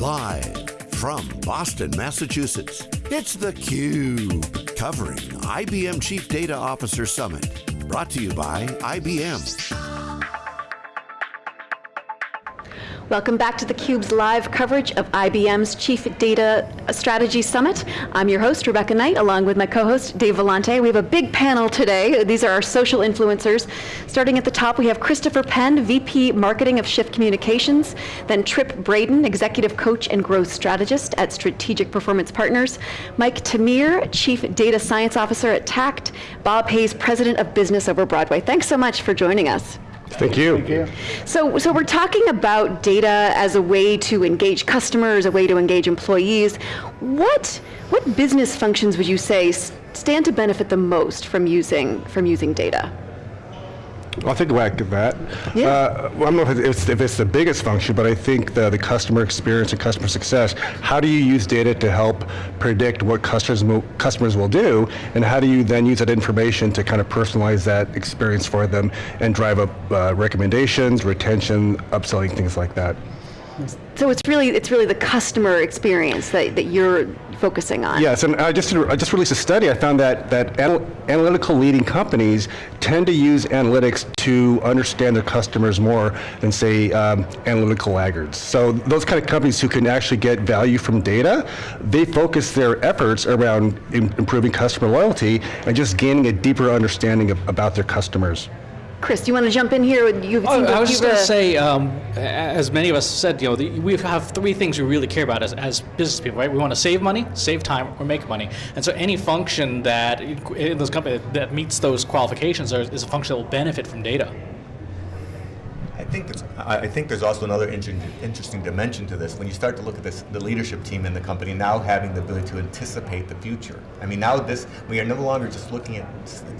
Live from Boston, Massachusetts, it's theCUBE, covering IBM Chief Data Officer Summit. Brought to you by IBM. Welcome back to theCUBE's live coverage of IBM's Chief Data Strategy Summit. I'm your host, Rebecca Knight, along with my co-host, Dave Vellante. We have a big panel today. These are our social influencers. Starting at the top, we have Christopher Penn, VP Marketing of Shift Communications, then Tripp Braden, Executive Coach and Growth Strategist at Strategic Performance Partners, Mike Tamir, Chief Data Science Officer at Takt, Bob Hayes, President of Business Over Broadway. Thanks so much for joining us. Thank you. Thank you. So, so we're talking about data as a way to engage customers, a way to engage employees. What, what business functions would you say stand to benefit the most from using, from using data? I'll take a whack at that. Yeah. Uh, well, I don't know if it's, if it's, the biggest function, but I think the, the customer experience and customer success, how do you use data to help predict what customers, customers will do, and how do you then use that information to kind of personalize that experience for them and drive up uh, recommendations, retention, upselling, things like that. So it's really it's really the customer experience that, that you're focusing on. Yes, and I just I just released a study. I found that that anal analytical leading companies tend to use analytics to understand their customers more than say um, analytical laggards. So those kind of companies who can actually get value from data, they focus their efforts around improving customer loyalty and just gaining a deeper understanding of, about their customers. Chris, do you want to jump in here? You've oh, I was just going to say, um, as many of us said, you know, the, we have three things we really care about as, as business people, right? We want to save money, save time, or make money. And so any function that in those companies that meets those qualifications is a function that will benefit from data think there's, I think there's also another interesting dimension to this. When you start to look at this, the leadership team in the company now having the ability to anticipate the future. I mean, now this we are no longer just looking at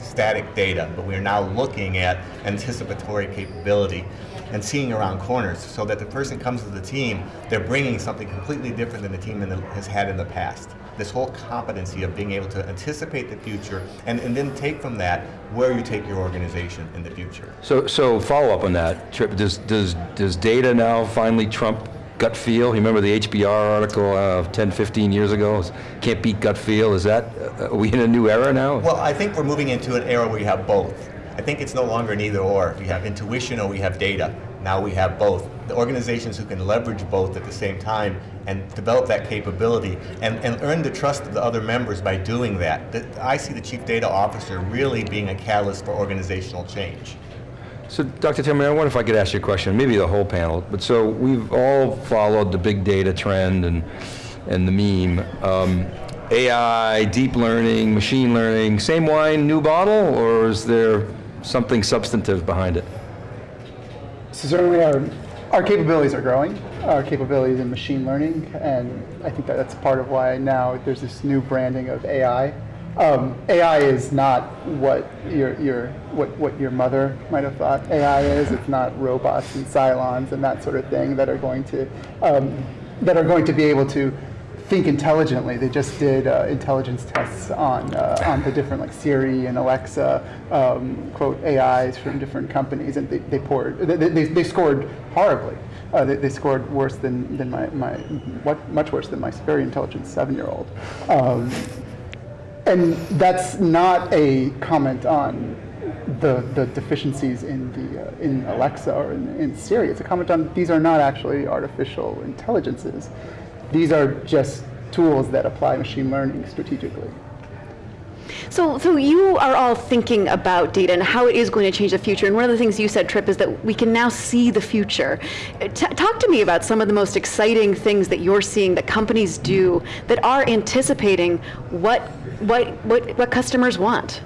static data, but we are now looking at anticipatory capability and seeing around corners so that the person comes to the team, they're bringing something completely different than the team the, has had in the past this whole competency of being able to anticipate the future and, and then take from that where you take your organization in the future. So, so follow up on that, Tripp, does, does, does data now finally trump gut feel? You remember the HBR article uh, 10, 15 years ago? Can't beat gut feel, is that, uh, are we in a new era now? Well, I think we're moving into an era where you have both. I think it's no longer an either or. We have intuition or we have data. Now we have both. The organizations who can leverage both at the same time and develop that capability and, and earn the trust of the other members by doing that. The, I see the Chief Data Officer really being a catalyst for organizational change. So Dr. Tamir, I wonder if I could ask you a question, maybe the whole panel, but so we've all followed the big data trend and, and the meme. Um, AI, deep learning, machine learning, same wine, new bottle, or is there something substantive behind it? So certainly our, our capabilities are growing, our capabilities in machine learning, and I think that that's part of why now there's this new branding of AI. Um, AI is not what your, your, what, what your mother might have thought AI is. It's not robots and Cylons and that sort of thing that are going to, um, that are going to be able to think intelligently. They just did uh, intelligence tests on uh, on the different like Siri and Alexa um, quote AIs from different companies, and they, they poured they, they, they scored horribly. Uh, they, they, scored worse than than my my what much worse than my very intelligent seven year old. Um, and that's not a comment on the, the deficiencies in the uh, in Alexa or in, in Siri. It's a comment on these are not actually artificial intelligences. These are just tools that apply machine learning strategically. So, so you are all thinking about data and how it is going to change the future. And one of the things you said, Tripp, is that we can now see the future. T talk to me about some of the most exciting things that you're seeing that companies do that are anticipating what, what, what, what customers want.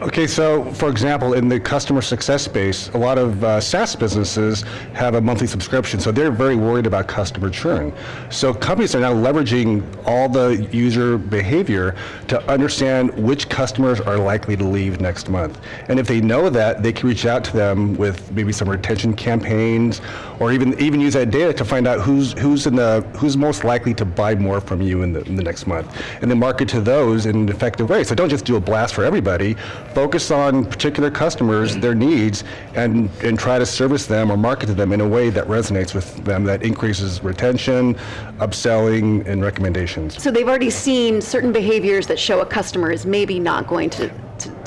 Okay, so for example, in the customer success space, a lot of uh, SaaS businesses have a monthly subscription, so they're very worried about customer churn. So companies are now leveraging all the user behavior to understand which customers are likely to leave next month. And if they know that, they can reach out to them with maybe some retention campaigns, or even even use that data to find out who's who's in the who's most likely to buy more from you in the, in the next month, and then market to those in an effective way. So don't just do a blast for everybody, focus on particular customers, their needs, and, and try to service them or market to them in a way that resonates with them, that increases retention, upselling, and recommendations. So they've already seen certain behaviors that show a customer is maybe not going to,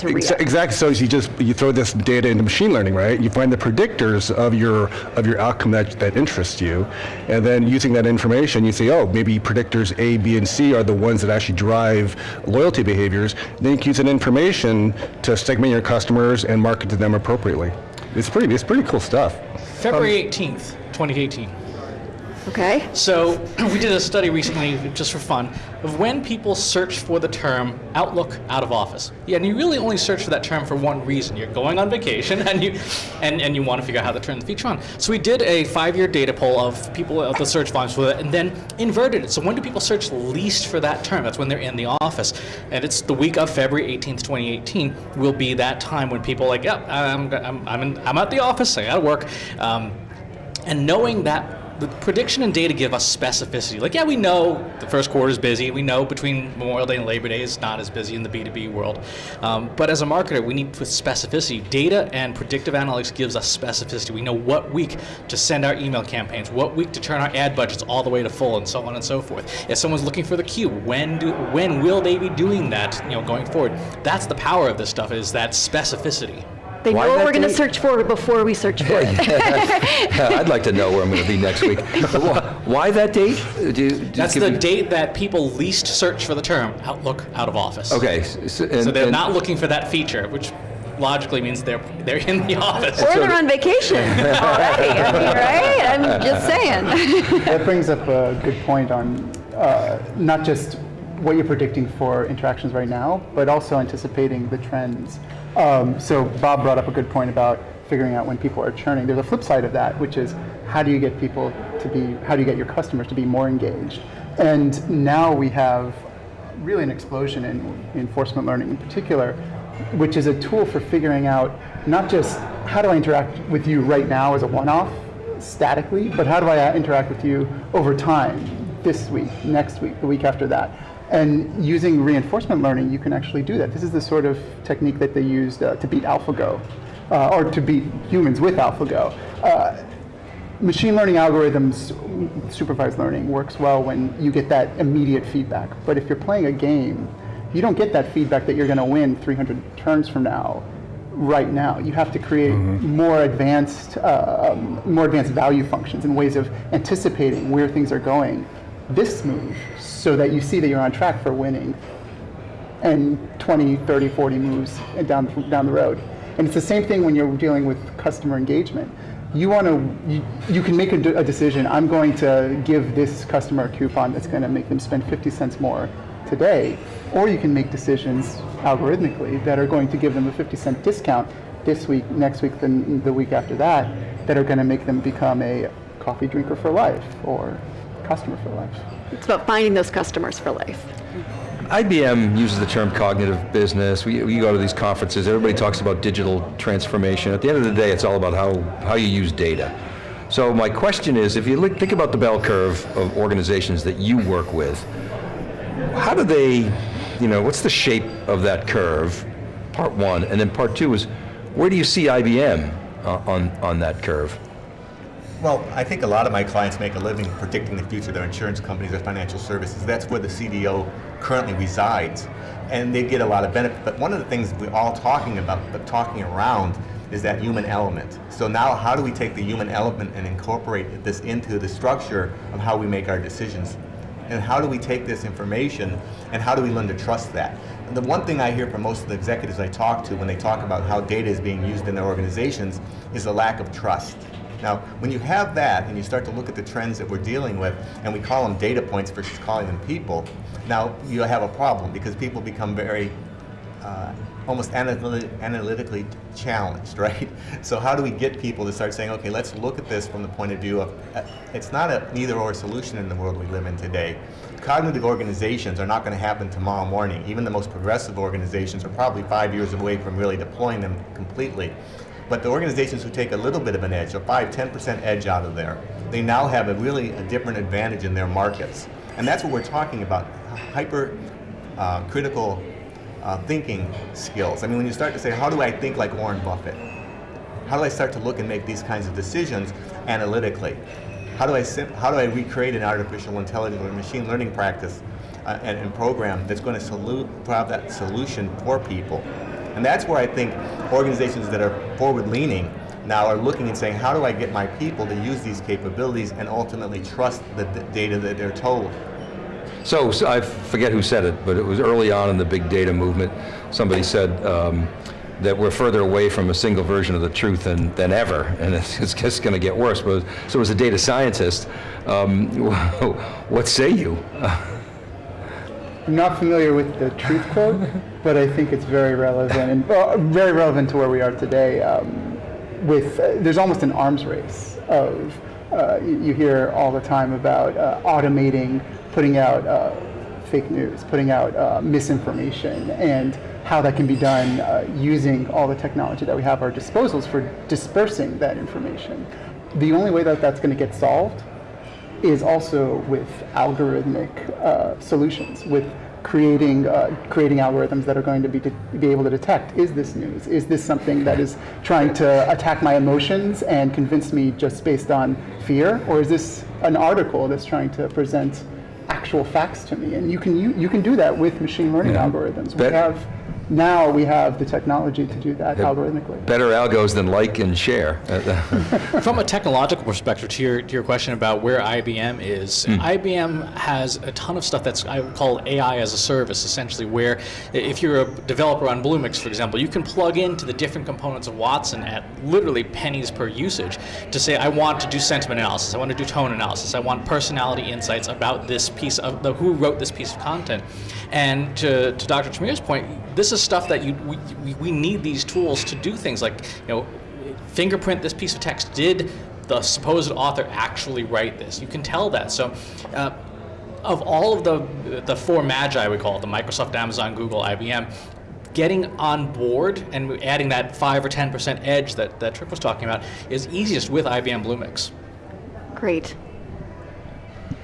to, to Exa- Exactly. So you just you throw this data into machine learning, right? You find the predictors of your of your outcome that, that interests you, and then using that information, you say, oh, maybe predictors A, B, and C are the ones that actually drive loyalty behaviors. Then you can use that information to segment your customers and market to them appropriately. It's pretty it's pretty cool stuff. February 18th, 2018. Okay? So we did a study recently, just for fun, of when people search for the term Outlook out of office. Yeah, and you really only search for that term for one reason. You're going on vacation and you and, and you want to figure out how to turn the feature on. So we did a five-year data poll of people of the search volumes for that, and then inverted it. So when do people search least for that term? That's when they're in the office, and it's the week of February 18th, 2018. Will be that time when people are like, yeah, I'm I'm I'm, in, I'm at the office. I got to work. Um, and knowing that the prediction and data give us specificity. Like, yeah, we know the first quarter is busy. We know between Memorial Day and Labor Day is not as busy in the B2B world. Um, but as a marketer, we need specificity. Data and predictive analytics gives us specificity. We know what week to send our email campaigns, what week to turn our ad budgets all the way to full, and so on and so forth. If someone's looking for the cube, when do when will they be doing that? You know, going forward. That's the power of this stuff is that specificity. They Why know what we're going to search for before we search for it. I'd like to know where I'm going to be next week. Why that date? Do do That's the me- date that people least search for the term Outlook out of office. Okay. s- and- So they're and- not looking for that feature, which logically means they're they're in the office. or they're on vacation already. I mean, right? I'm just saying. That brings up a good point on uh, not just what you're predicting for interactions right now, but also anticipating the trends. Um, so Bob brought up a good point about figuring out when people are churning. There's a flip side of that, which is how do you get people to be, how do you get your customers to be more engaged? And now we have really an explosion in reinforcement learning in particular, which is a tool for figuring out not just how do I interact with you right now as a one-off, statically, but how do I interact with you over time, this week, next week, the week after that? And using reinforcement learning, you can actually do that. This is the sort of technique that they used uh, to beat AlphaGo, uh, or to beat humans with AlphaGo. Uh, machine learning algorithms, supervised learning, works well when you get that immediate feedback. But if you're playing a game, you don't get that feedback that you're going to win 300 turns from now, right now. You have to create more advanced, uh, um, more advanced value functions and ways of anticipating where things are going this move, so that you see that you're on track for winning and 20, 30, 40 moves down down the road. And it's the same thing when you're dealing with customer engagement. You want to, you, you can make a, a decision. I'm going to give this customer a coupon that's going to make them spend 50 cents more today, or you can make decisions algorithmically that are going to give them a 50 cent discount this week, next week, then the week after that, that are going to make them become a coffee drinker for life or customer for life. It's about finding those customers for life. IBM uses the term cognitive business. We, we go to these conferences, everybody talks about digital transformation. At the end of the day, it's all about how, how you use data. So my question is, if you look, think about the bell curve of organizations that you work with, how do they, you know, what's the shape of that curve, part one, and then part two is, where do you see IBM uh, on, on that curve? Well, I think a lot of my clients make a living predicting the future of their insurance companies or financial services. That's where the CDO currently resides. And they get a lot of benefit. But one of the things we're all talking about, but talking around, is that human element. So now how do we take the human element and incorporate this into the structure of how we make our decisions? And how do we take this information and how do we learn to trust that? And the one thing I hear from most of the executives I talk to when they talk about how data is being used in their organizations is a lack of trust. Now, when you have that and you start to look at the trends that we're dealing with, and we call them data points versus calling them people, now you have a problem because people become very uh, almost analyti- analytically challenged, right? So how do we get people to start saying, okay, let's look at this from the point of view of, uh, it's not a neither or solution in the world we live in today. Cognitive organizations are not going to happen tomorrow morning. Even the most progressive organizations are probably five years away from really deploying them completely. But the organizations who take a little bit of an edge, a 5, 10% edge out of there, they now have a really a different advantage in their markets. And that's what we're talking about, hyper uh, critical uh, thinking skills. I mean, when you start to say, how do I think like Warren Buffett? How do I start to look and make these kinds of decisions analytically? How do I, how do I recreate an artificial intelligence or machine learning practice uh, and, and, program that's going to provide that solution for people? And that's where I think organizations that are forward-leaning now are looking and saying, how do I get my people to use these capabilities and ultimately trust the data that they're told? So, so, I forget who said it, but it was early on in the big data movement. Somebody said um, that we're further away from a single version of the truth than, than ever, and it's, it's just going to get worse. But so as a data scientist, um, what say you? I'm not familiar with the truth quote, but I think it's very relevant and well, very relevant to where we are today. Um, with uh, there's almost an arms race of uh, you, you, hear all the time about uh, automating, putting out uh, fake news, putting out uh, misinformation, and how that can be done uh, using all the technology that we have at our disposals for dispersing that information. The only way that that's going to get solved is also with algorithmic solutions, with creating uh, creating algorithms that are going to be to be able to detect is this news? Is this something that is trying to attack my emotions and convince me just based on fear? Or is this an article that's trying to present actual facts to me? And you can you, you can do that with machine learning yeah. algorithms. We have now we have the technology to do that algorithmically. Better algos than like and share. From a technological perspective, to your, to your question about where IBM is, mm. IBM has a ton of stuff that's I would call AI as a service, essentially, where if you're a developer on Bluemix, for example, you can plug into the different components of Watson at literally pennies per usage to say, I want to do sentiment analysis, I want to do tone analysis, I want personality insights about this piece of the who wrote this piece of content. And to, to Dr. Tamir's point, this is stuff that you we, we need these tools to do things like you know fingerprint this piece of text. Did the supposed author actually write this? You can tell that. So. Uh, of all of the the four magi we call it, the Microsoft, Amazon, Google, IBM, getting on board and adding that five or ten percent edge that that Tripp was talking about is easiest with IBM Bluemix. Great.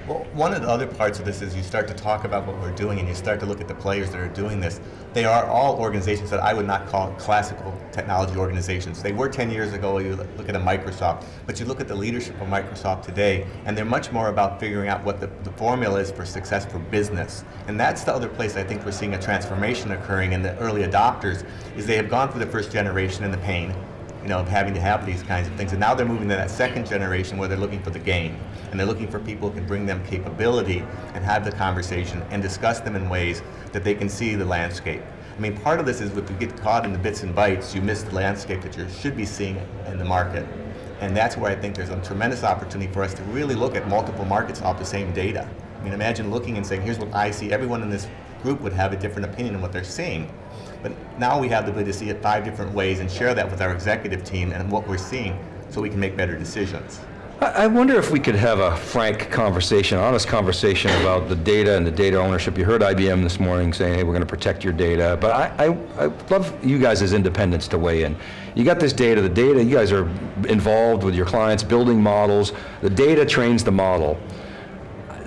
Well, one of the other parts of this is you start to talk about what we're doing and you start to look at the players that are doing this. They are all organizations that I would not call classical technology organizations. They were 10 years ago, you look at a Microsoft, but you look at the leadership of Microsoft today, and they're much more about figuring out what the, the formula is for success for business. And that's the other place I think we're seeing a transformation occurring in the early adopters, is they have gone through the first generation and the pain, you know, of having to have these kinds of things. And now they're moving to that second generation where they're looking for the game. And they're looking for people who can bring them capability and have the conversation and discuss them in ways that they can see the landscape. I mean, part of this is if you get caught in the bits and bytes, you miss the landscape that you should be seeing in the market. And that's where I think there's a tremendous opportunity for us to really look at multiple markets off the same data. I mean, imagine looking and saying, here's what I see. Everyone in this group would have a different opinion on what they're seeing. But now we have the ability to see it five different ways and share that with our executive team and what we're seeing so we can make better decisions. I wonder if we could have a frank conversation, honest conversation about the data and the data ownership. You heard IBM this morning saying, hey, we're going to protect your data, but I, I, I love you guys as independents to weigh in. You got this data, the data, you guys are involved with your clients, building models, the data trains the model.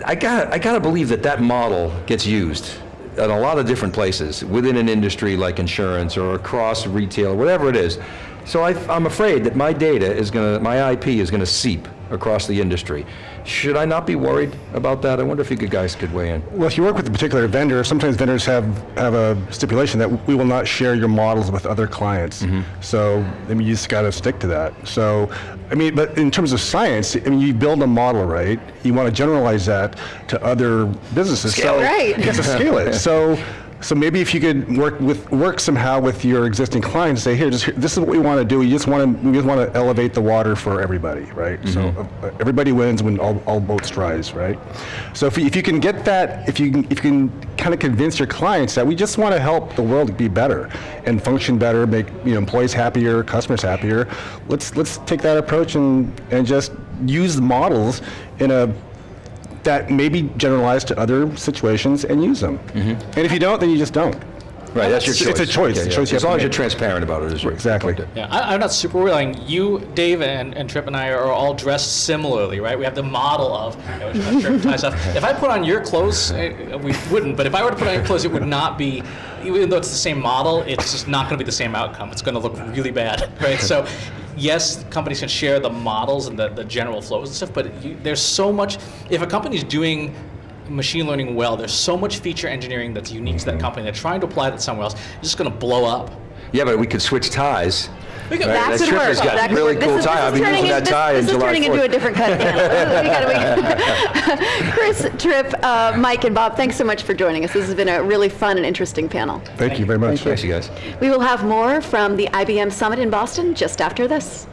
I got, I got to believe that that model gets used in a lot of different places within an industry like insurance or across retail, whatever it is. So I, am afraid that my data is going to, my IP is going to seep across the industry. Should I not be worried about that? I wonder if you guys could weigh in. Well, if you work with a particular vendor, sometimes vendors have, have a stipulation that we will not share your models with other clients. Mm -hmm. So, I mean, you just got to stick to that. So, I mean, but in terms of science, I mean, you build a model, right? You want to generalize that to other businesses. Scale so, right. You have to scale it. So, so maybe if you could work with work somehow with your existing clients, say, here, just this is what we want to do. We just want to we just want to elevate the water for everybody, right? Mm -hmm. So uh, uh, everybody wins when all, all boats rise, right? So if, if you can get that, if you can, if you can kind of convince your clients that we just want to help the world be better and function better, make you know employees happier, customers happier. Let's let's take that approach and and just use the models in a that may be generalized to other situations and use them. Mm -hmm. And if you don't, then you just don't. Right, that's your It's- choice. it's a choice. It's a yeah. choice As long as you're make. transparent about it. as Exactly. Yeah, I, I'm not super willing. You, Dave, and, and Tripp and I are all dressed similarly, right? We have the model of you know, shirt, tie, stuff. If I put on your clothes, eh, we wouldn't. But if I were to put on your clothes, it would not be. Even though it's the same model, it's just not going to be the same outcome. It's going to look really bad, right? So, yes, companies can share the models and the, the general flows and stuff. But you, there's so much. If a company's doing machine learning well, there's so much feature engineering that's unique to that mm-hmm. company. They're trying to apply that somewhere else. It's just going to blow up. Yeah, but we could switch ties. We could- Right, That that could Tripp work. has got That could really work. This cool is- tie. this I've is been turning using in- that tie this, in this July is turning into a 4th. different kind of panel. We gotta- we- Chris, Tripp, uh, Mike, and Bob, thanks so much for joining us. This has been a really fun and interesting panel. Thank you very much. Thanks, you guys. We will have more from the IBM Summit in Boston just after this.